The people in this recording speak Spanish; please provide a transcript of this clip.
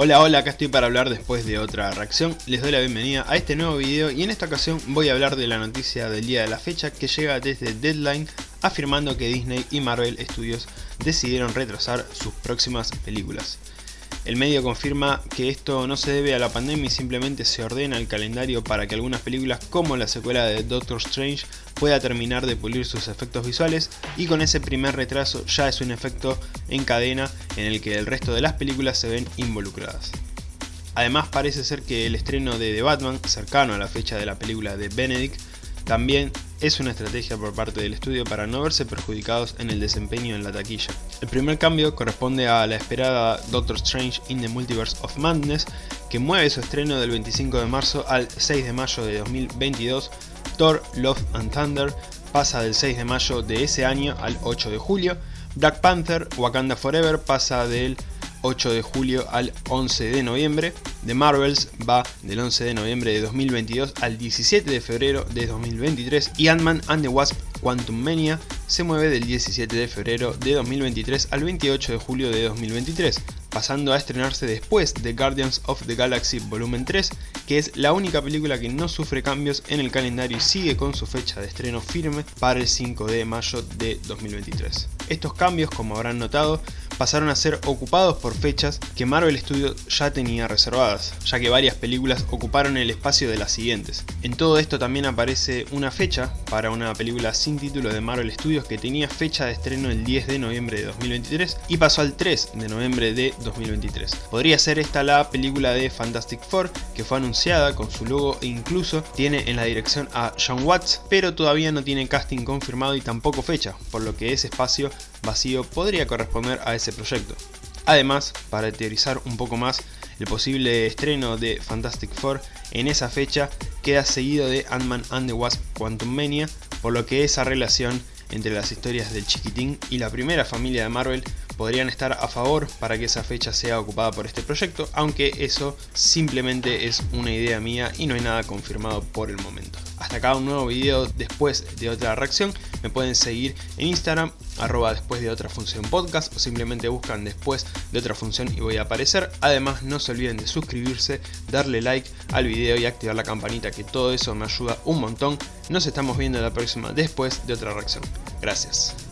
Hola hola, acá estoy para hablar después de otra reacción, les doy la bienvenida a este nuevo video y en esta ocasión voy a hablar de la noticia del día de la fecha que llega desde Deadline afirmando que Disney y Marvel Studios decidieron retrasar sus próximas películas. El medio confirma que esto no se debe a la pandemia y simplemente se ordena el calendario para que algunas películas como la secuela de Doctor Strange pueda terminar de pulir sus efectos visuales y con ese primer retraso ya es un efecto en cadena en el que el resto de las películas se ven involucradas. Además parece ser que el estreno de The Batman, cercano a la fecha de la película de Benedict, también es una estrategia por parte del estudio para no verse perjudicados en el desempeño en la taquilla. El primer cambio corresponde a la esperada Doctor Strange in the Multiverse of Madness, que mueve su estreno del 25 de marzo al 6 de mayo de 2022. Thor Love and Thunder pasa del 6 de mayo de ese año al 8 de julio. Black Panther Wakanda Forever pasa del 8 de julio al 11 de noviembre. The Marvels va del 11 de noviembre de 2022 al 17 de febrero de 2023 y Ant-Man and the Wasp Quantum Mania se mueve del 17 de febrero de 2023 al 28 de julio de 2023, pasando a estrenarse después de Guardians of the Galaxy Volumen 3, que es la única película que no sufre cambios en el calendario y sigue con su fecha de estreno firme para el 5 de mayo de 2023. Estos cambios, como habrán notado, pasaron a ser ocupados por fechas que Marvel Studios ya tenía reservadas, ya que varias películas ocuparon el espacio de las siguientes. En todo esto también aparece una fecha para una película sin título de Marvel Studios que tenía fecha de estreno el 10 de noviembre de 2023 y pasó al 3 de noviembre de 2023. Podría ser esta la película de Fantastic Four que fue anunciada con su logo e incluso tiene en la dirección a John Watts, pero todavía no tiene casting confirmado y tampoco fecha, por lo que ese espacio vacío podría corresponder a proyecto. Además, para teorizar un poco más, el posible estreno de Fantastic Four en esa fecha queda seguido de Ant-Man and the Wasp Quantum Mania, por lo que esa relación entre las historias del chiquitín y la primera familia de Marvel podrían estar a favor para que esa fecha sea ocupada por este proyecto, aunque eso simplemente es una idea mía y no hay nada confirmado por el momento. Hasta acá un nuevo video después de otra reacción, me pueden seguir en Instagram, arroba después de otra función podcast o simplemente buscan después de otra función y voy a aparecer. Además no se olviden de suscribirse, darle like al video y activar la campanita que todo eso me ayuda un montón. Nos estamos viendo la próxima después de otra reacción. Gracias.